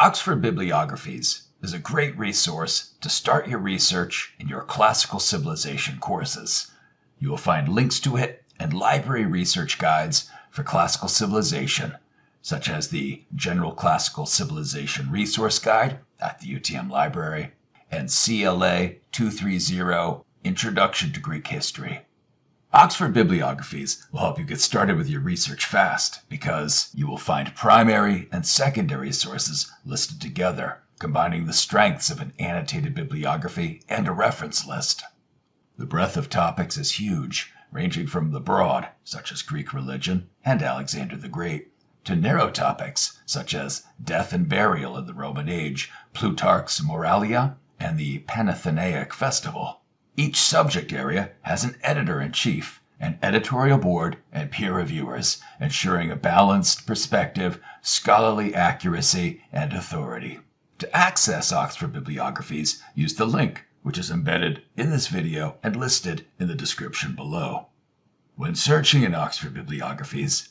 Oxford Bibliographies is a great resource to start your research in your classical civilization courses. You will find links to it and library research guides for classical civilization, such as the General Classical Civilization Resource Guide at the UTM Library and CLA 230 Introduction to Greek History. Oxford Bibliographies will help you get started with your research fast because you will find primary and secondary sources listed together, combining the strengths of an annotated bibliography and a reference list. The breadth of topics is huge, ranging from the broad, such as Greek religion and Alexander the Great, to narrow topics such as death and burial in the Roman age, Plutarch's Moralia, and the Panathenaic festival. Each subject area has an editor in chief, an editorial board, and peer reviewers, ensuring a balanced perspective, scholarly accuracy, and authority. To access Oxford bibliographies, use the link which is embedded in this video and listed in the description below. When searching in Oxford bibliographies,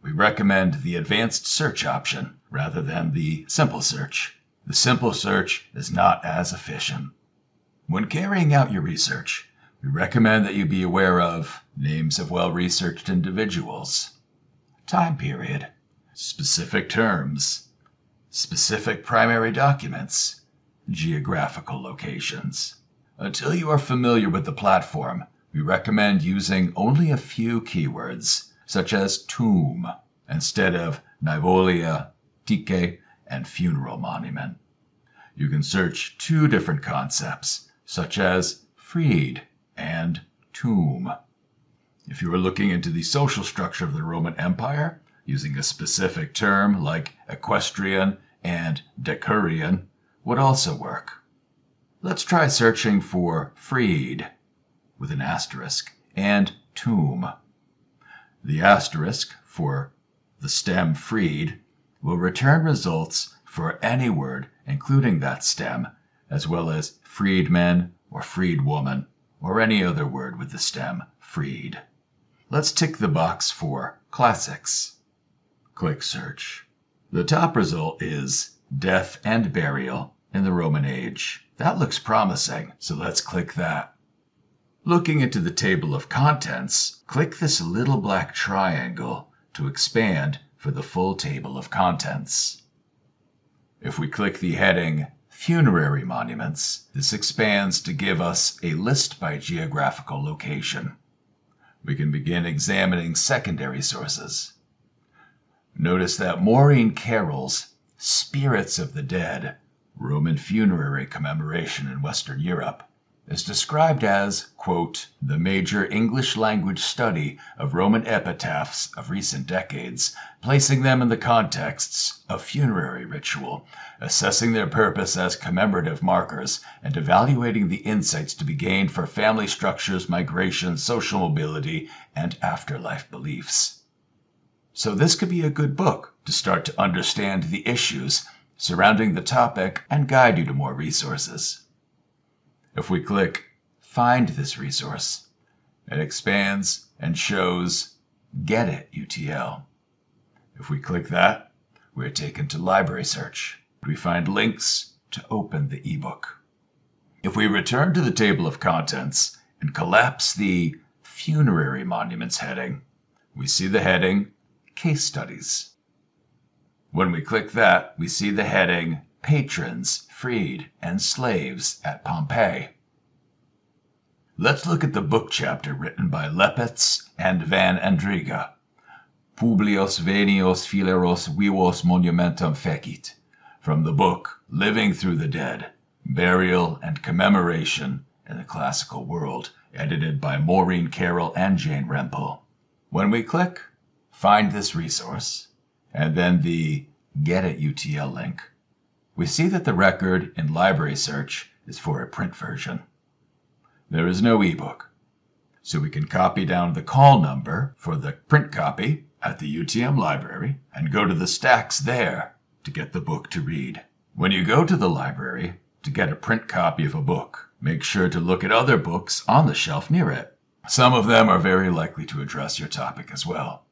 we recommend the advanced search option rather than the simple search. The simple search is not as efficient. When carrying out your research, we recommend that you be aware of names of well researched individuals, time period, specific terms, specific primary documents, geographical locations. Until you are familiar with the platform, we recommend using only a few keywords, such as tomb, instead of Naevoleia, Tyche, and funeral monument. You can search two different concepts such as freed and tomb. If you are looking into the social structure of the Roman Empire, using a specific term like equestrian and decurion would also work. Let's try searching for freed with an asterisk and tomb. The asterisk for the stem freed will return results for any word including that stem as well as freedman or freedwoman, or any other word with the stem freed. Let's tick the box for classics. Click search. The top result is death and burial in the Roman age. That looks promising, so let's click that. Looking into the table of contents, click this little black triangle to expand for the full table of contents. If we click the heading Funerary monuments. This expands to give us a list by geographical location. We can begin examining secondary sources. Notice that Maureen Carroll's Spirits of the Dead, Roman Funerary Commemoration in Western Europe, is described as, quote, the major English language study of Roman epitaphs of recent decades, placing them in the contexts of funerary ritual, assessing their purpose as commemorative markers, and evaluating the insights to be gained for family structures, migration, social mobility, and afterlife beliefs. So this could be a good book to start to understand the issues surrounding the topic and guide you to more resources. If we click Find this resource, it expands and shows Get It UTL. If we click that, we are taken to Library Search. We find links to open the ebook. If we return to the table of contents and collapse the Funerary Monuments heading, we see the heading Case Studies. When we click that, we see the heading patrons, freed, and slaves at Pompeii. Let's look at the book chapter written by Lepetz and Van Andringa. Publius Vesonius Phileros vivos monumentum fecit. From the book Living Through the Dead, Burial and Commemoration in the Classical World, edited by Maureen Carroll and Jane Rempel. When we click Find this resource, and then the Get It UTL link, we see that the record in Library Search is for a print version. There is no ebook, so we can copy down the call number for the print copy at the UTM library and go to the stacks there to get the book to read. When you go to the library to get a print copy of a book, make sure to look at other books on the shelf near it. Some of them are very likely to address your topic as well.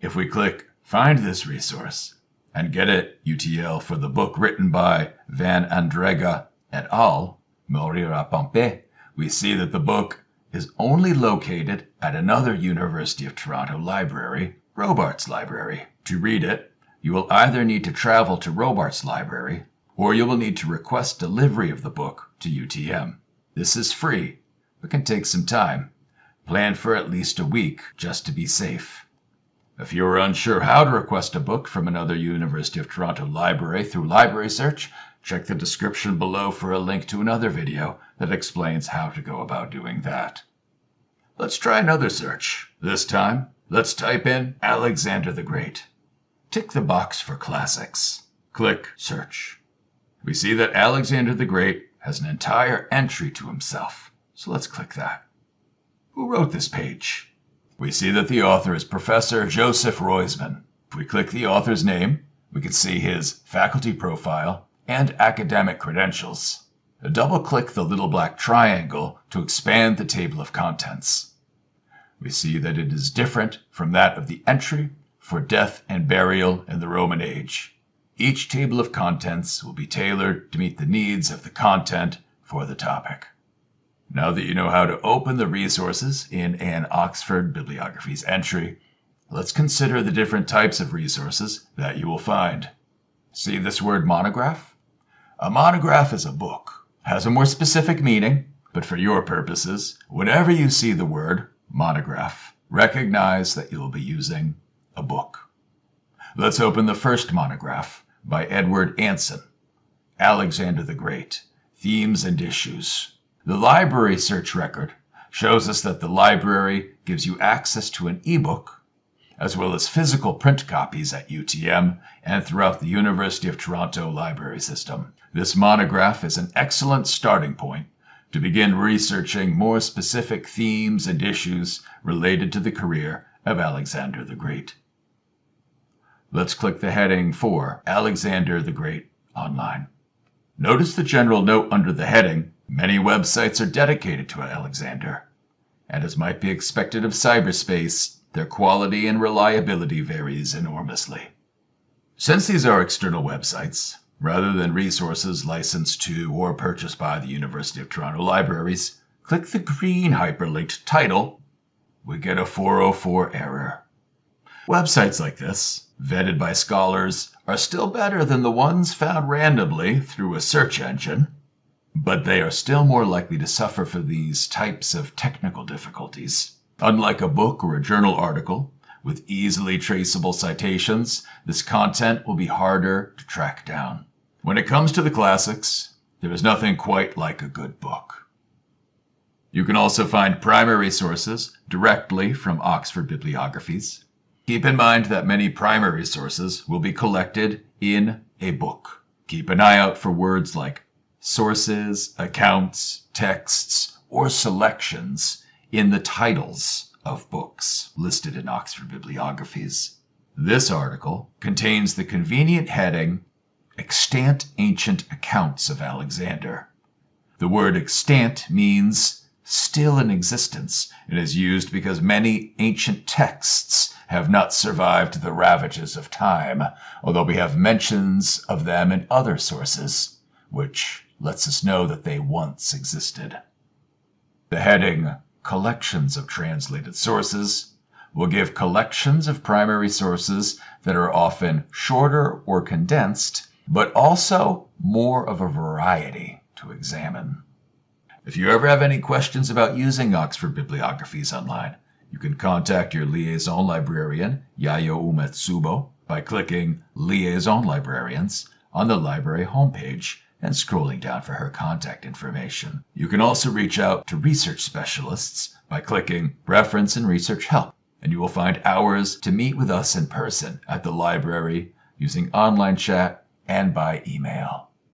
If we click Find this resource, and get it UTL for the book written by Van Andringa et al., Mourir à Pompeii, we see that the book is only located at another University of Toronto library, Robarts Library. To read it, you will either need to travel to Robarts Library or you will need to request delivery of the book to UTM. This is free, but can take some time. Plan for at least a week just to be safe. If you are unsure how to request a book from another University of Toronto library through Library Search, check the description below for a link to another video that explains how to go about doing that. Let's try another search. This time, let's type in Alexander the Great. Tick the box for classics. Click Search. We see that Alexander the Great has an entire entry to himself, so let's click that. Who wrote this page? We see that the author is Professor Joseph Roisman. If we click the author's name, we can see his faculty profile and academic credentials. Double-click the little black triangle to expand the table of contents. We see that it is different from that of the entry for death and burial in the Roman age. Each table of contents will be tailored to meet the needs of the content for the topic. Now that you know how to open the resources in an Oxford Bibliographies entry, let's consider the different types of resources that you will find. See this word monograph? A monograph is a book, has a more specific meaning, but for your purposes, whenever you see the word monograph, recognize that you will be using a book. Let's open the first monograph, by Edward Anson. Alexander the Great Themes and Issues. The library search record shows us that the library gives you access to an ebook as well as physical print copies at UTM and throughout the University of Toronto library system. This monograph is an excellent starting point to begin researching more specific themes and issues related to the career of Alexander the Great. Let's click the heading for Alexander the Great online. Notice the general note under the heading, many websites are dedicated to Alexander. And as might be expected of cyberspace, their quality and reliability varies enormously. Since these are external websites, rather than resources licensed to or purchased by the University of Toronto libraries, click the green hyperlinked title. We get a 404 error. Websites like this, vetted by scholars, are still better than the ones found randomly through a search engine, but they are still more likely to suffer from these types of technical difficulties. Unlike a book or a journal article, with easily traceable citations, this content will be harder to track down. When it comes to the classics, there is nothing quite like a good book. You can also find primary sources directly from Oxford Bibliographies. Keep in mind that many primary sources will be collected in a book. Keep an eye out for words like sources, accounts, texts, or selections in the titles of books listed in Oxford Bibliographies. This article contains the convenient heading Extant Ancient Accounts of Alexander. The word extant means still in existence and is used because many ancient texts have not survived the ravages of time, although we have mentions of them in other sources, which lets us know that they once existed. The heading Collections of Translated Sources will give collections of primary sources that are often shorter or condensed, but also more of a variety to examine. If you ever have any questions about using Oxford bibliographies online, you can contact your liaison librarian, Yayo Umetsubo, by clicking Liaison Librarians on the library homepage and scrolling down for her contact information. You can also reach out to research specialists by clicking Reference and Research Help, and you will find hours to meet with us in person at the library using online chat and by email.